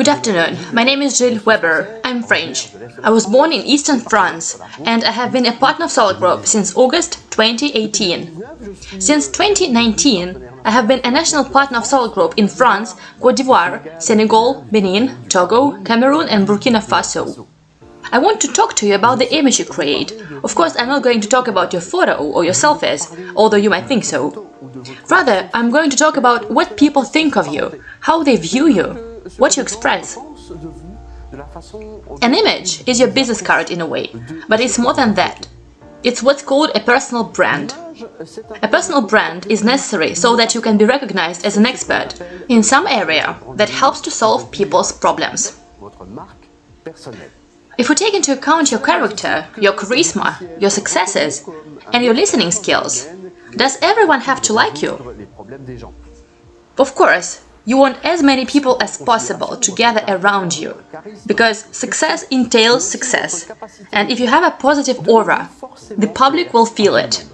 Good afternoon, my name is Gilles Weber, I'm French. I was born in eastern France and I have been a partner of Solid Group since August 2018. Since 2019, I have been a national partner of Solid Group in France, Cote d'Ivoire, Senegal, Benin, Togo, Cameroon and Burkina Faso. I want to talk to you about the image you create. Of course, I'm not going to talk about your photo or your selfies, although you might think so. Rather, I'm going to talk about what people think of you, how they view you, what you express. An image is your business card in a way, but it's more than that. It's what's called a personal brand. A personal brand is necessary so that you can be recognized as an expert in some area that helps to solve people's problems. If we take into account your character, your charisma, your successes, and your listening skills, does everyone have to like you? Of course, you want as many people as possible to gather around you, because success entails success, and if you have a positive aura, the public will feel it.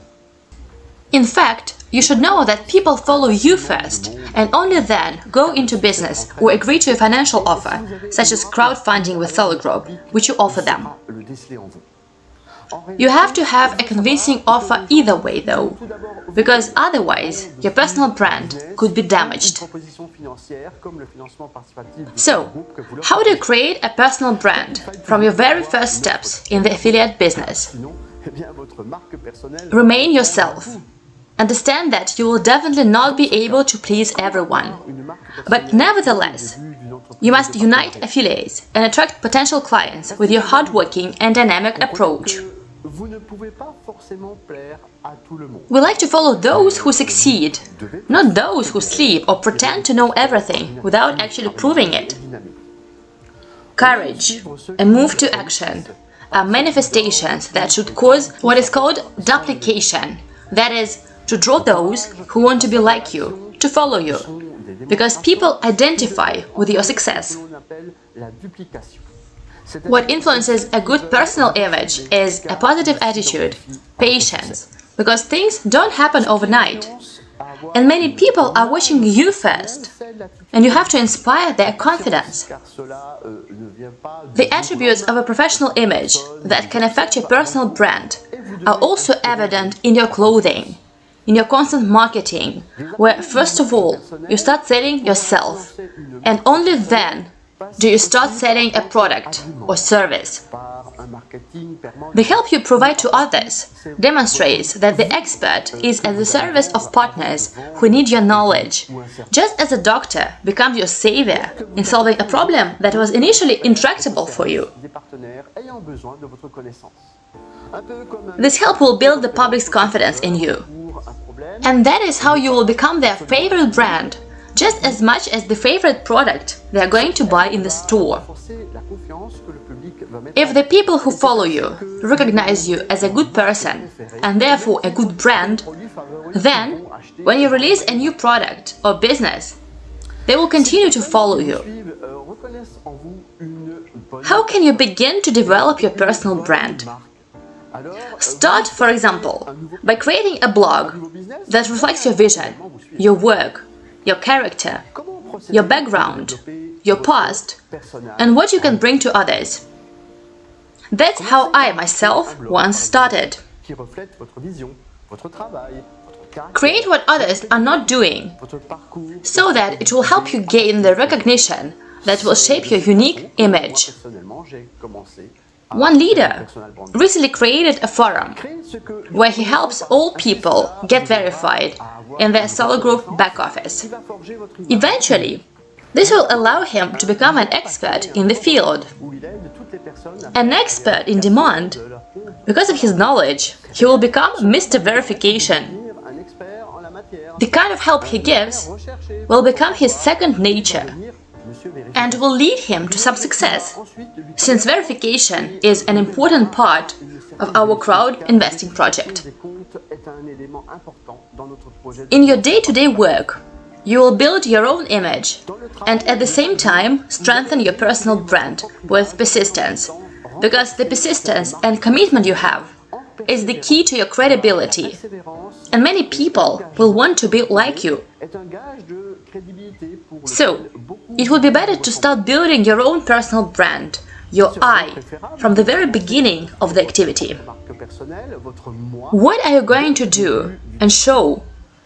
In fact, you should know that people follow you first, and only then go into business or agree to a financial offer, such as crowdfunding with Solid Group, which you offer them. You have to have a convincing offer either way, though, because otherwise your personal brand could be damaged. So, how do you create a personal brand from your very first steps in the affiliate business? Remain yourself. Understand that you will definitely not be able to please everyone. But nevertheless, you must unite affiliates and attract potential clients with your hardworking and dynamic approach. We like to follow those who succeed, not those who sleep or pretend to know everything without actually proving it. Courage, a move to action, are manifestations that should cause what is called duplication, that is, to draw those who want to be like you, to follow you, because people identify with your success. What influences a good personal image is a positive attitude, patience, because things don't happen overnight. And many people are watching you first, and you have to inspire their confidence. The attributes of a professional image that can affect your personal brand are also evident in your clothing, in your constant marketing, where first of all you start selling yourself, and only then do you start selling a product or service? The help you provide to others demonstrates that the expert is at the service of partners who need your knowledge, just as a doctor becomes your savior in solving a problem that was initially intractable for you. This help will build the public's confidence in you. And that is how you will become their favorite brand just as much as the favorite product they are going to buy in the store. If the people who follow you recognize you as a good person and therefore a good brand, then, when you release a new product or business, they will continue to follow you. How can you begin to develop your personal brand? Start, for example, by creating a blog that reflects your vision, your work, your character, your background, your past, and what you can bring to others. That's how I myself once started. Create what others are not doing, so that it will help you gain the recognition that will shape your unique image. One leader recently created a forum where he helps all people get verified in their Solid Group back office. Eventually, this will allow him to become an expert in the field. An expert in demand. Because of his knowledge, he will become Mr. Verification. The kind of help he gives will become his second nature and will lead him to some success, since verification is an important part of our crowd investing project. In your day-to-day -day work, you will build your own image and at the same time strengthen your personal brand with persistence, because the persistence and commitment you have is the key to your credibility, and many people will want to be like you. So, it would be better to start building your own personal brand, your I, from the very beginning of the activity. What are you going to do and show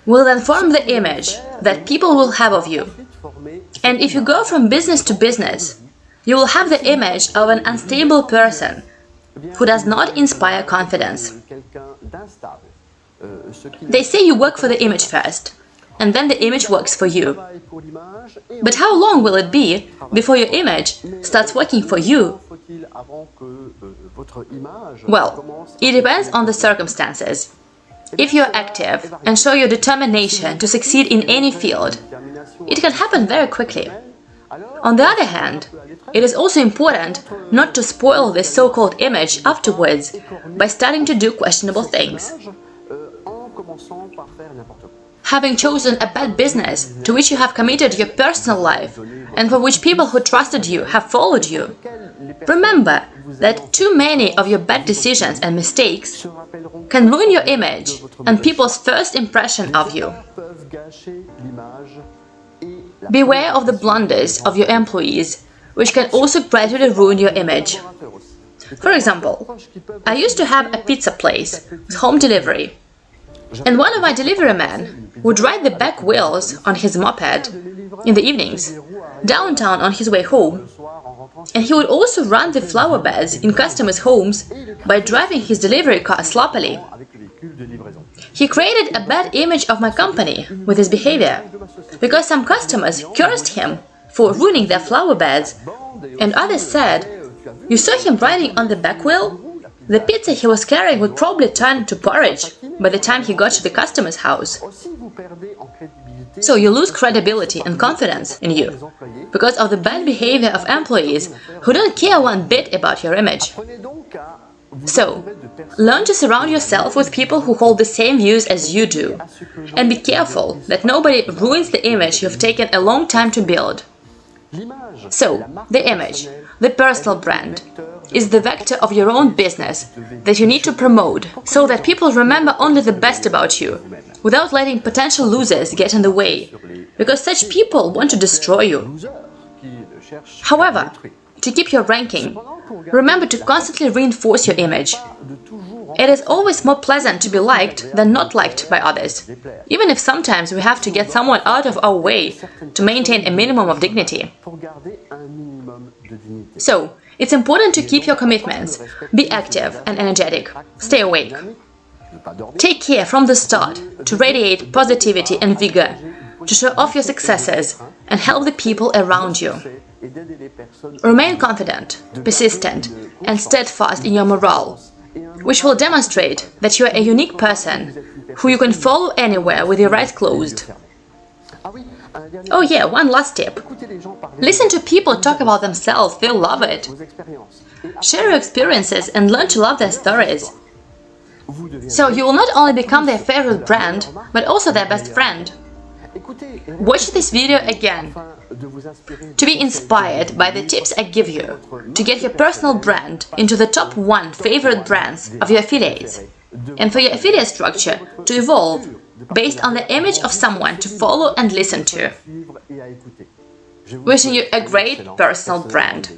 will then form the image that people will have of you. And if you go from business to business, you will have the image of an unstable person who does not inspire confidence. They say you work for the image first, and then the image works for you. But how long will it be before your image starts working for you? Well, it depends on the circumstances. If you're active and show your determination to succeed in any field, it can happen very quickly. On the other hand, it is also important not to spoil this so-called image afterwards by starting to do questionable things. Having chosen a bad business to which you have committed your personal life and for which people who trusted you have followed you, remember that too many of your bad decisions and mistakes can ruin your image and people's first impression of you. Beware of the blunders of your employees, which can also gradually ruin your image. For example, I used to have a pizza place with home delivery, and one of my delivery men would ride the back wheels on his moped in the evenings, downtown on his way home, and he would also run the flower beds in customers' homes by driving his delivery car sloppily. He created a bad image of my company with his behavior, because some customers cursed him for ruining their flower beds, and others said, You saw him riding on the back wheel? The pizza he was carrying would probably turn to porridge by the time he got to the customer's house. So you lose credibility and confidence in you because of the bad behavior of employees who don't care one bit about your image. So, learn to surround yourself with people who hold the same views as you do, and be careful that nobody ruins the image you've taken a long time to build. So, the image, the personal brand, is the vector of your own business that you need to promote so that people remember only the best about you, without letting potential losers get in the way, because such people want to destroy you. However, to keep your ranking, remember to constantly reinforce your image. It is always more pleasant to be liked than not liked by others, even if sometimes we have to get someone out of our way to maintain a minimum of dignity. So, it's important to keep your commitments, be active and energetic, stay awake. Take care from the start to radiate positivity and vigor, to show off your successes and help the people around you. Remain confident, persistent and steadfast in your morale, which will demonstrate that you are a unique person who you can follow anywhere with your eyes closed. Oh yeah, one last tip. Listen to people talk about themselves, they'll love it. Share your experiences and learn to love their stories. So you will not only become their favorite brand, but also their best friend. Watch this video again to be inspired by the tips I give you to get your personal brand into the top 1 favorite brands of your affiliates and for your affiliate structure to evolve based on the image of someone to follow and listen to. Wishing you a great personal brand.